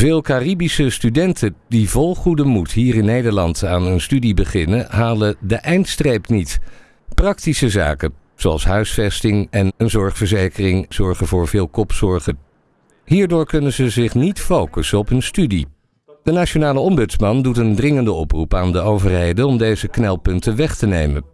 Veel Caribische studenten die vol goede moed hier in Nederland aan een studie beginnen, halen de eindstreep niet. Praktische zaken, zoals huisvesting en een zorgverzekering, zorgen voor veel kopzorgen. Hierdoor kunnen ze zich niet focussen op hun studie. De Nationale Ombudsman doet een dringende oproep aan de overheden om deze knelpunten weg te nemen.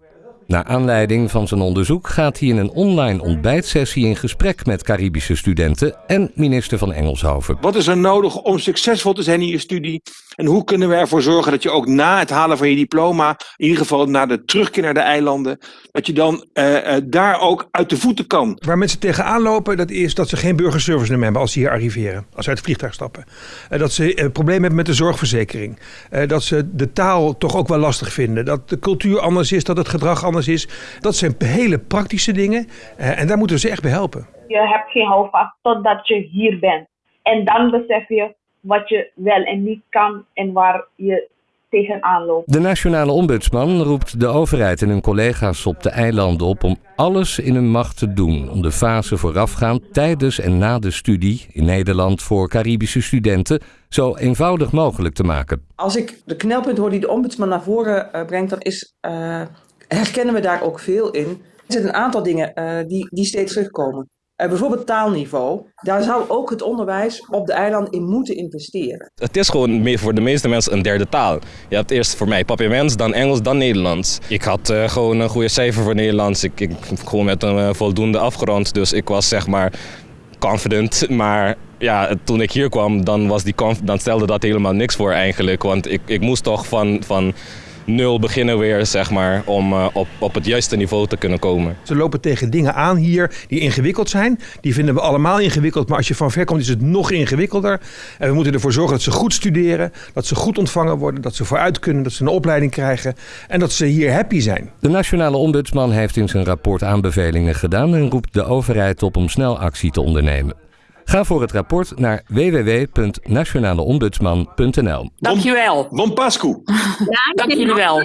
Naar aanleiding van zijn onderzoek gaat hij in een online ontbijtsessie in gesprek met Caribische studenten en minister van Engelshoven. Wat is er nodig om succesvol te zijn in je studie? En hoe kunnen we ervoor zorgen dat je ook na het halen van je diploma, in ieder geval na de terugkeer naar de eilanden, dat je dan uh, uh, daar ook uit de voeten kan? Waar mensen tegenaan lopen, dat is dat ze geen burgerservice nummer hebben als ze hier arriveren, als ze uit het vliegtuig stappen. Uh, dat ze problemen hebben met de zorgverzekering. dat ze de taal toch ook wel lastig vinden. Dat de cultuur anders is, dat het gedrag anders is. Dat zijn hele praktische dingen en daar moeten we ze echt bij helpen. Je hebt geen houvast totdat je hier bent. En dan besef je wat je wel en niet kan en waar je tegenaan loopt. De nationale ombudsman roept de overheid en hun collega's op de eilanden op om alles in hun macht te doen om de fase voorafgaand, tijdens en na de studie in Nederland voor Caribische studenten zo eenvoudig mogelijk te maken. Als ik de knelpunt hoor die de ombudsman naar voren uh, brengt, dan is, uh, herkennen we daar ook veel in. Er zitten een aantal dingen uh, die, die steeds terugkomen. Uh, bijvoorbeeld taalniveau. Daar zou ook het onderwijs op de eilanden in moeten investeren. Het is gewoon voor de meeste mensen een derde taal. Je hebt eerst voor mij papiaments, dan Engels, dan Nederlands. Ik had uh, gewoon een goede cijfer voor Nederlands. Ik, ik gewoon met een voldoende afgerond. Dus ik was zeg maar confident. Maar ja, toen ik hier kwam, dan, was die dan stelde dat helemaal niks voor eigenlijk. Want ik, ik moest toch van... van nul beginnen weer, zeg maar, om uh, op, op het juiste niveau te kunnen komen. Ze lopen tegen dingen aan hier die ingewikkeld zijn. Die vinden we allemaal ingewikkeld, maar als je van ver komt is het nog ingewikkelder. En we moeten ervoor zorgen dat ze goed studeren, dat ze goed ontvangen worden, dat ze vooruit kunnen, dat ze een opleiding krijgen en dat ze hier happy zijn. De Nationale Ombudsman heeft in zijn rapport aanbevelingen gedaan en roept de overheid op om snel actie te ondernemen. Ga voor het rapport naar www.nationaleombudsman.nl. Dankjewel. Bon Pascu. Dank jullie wel.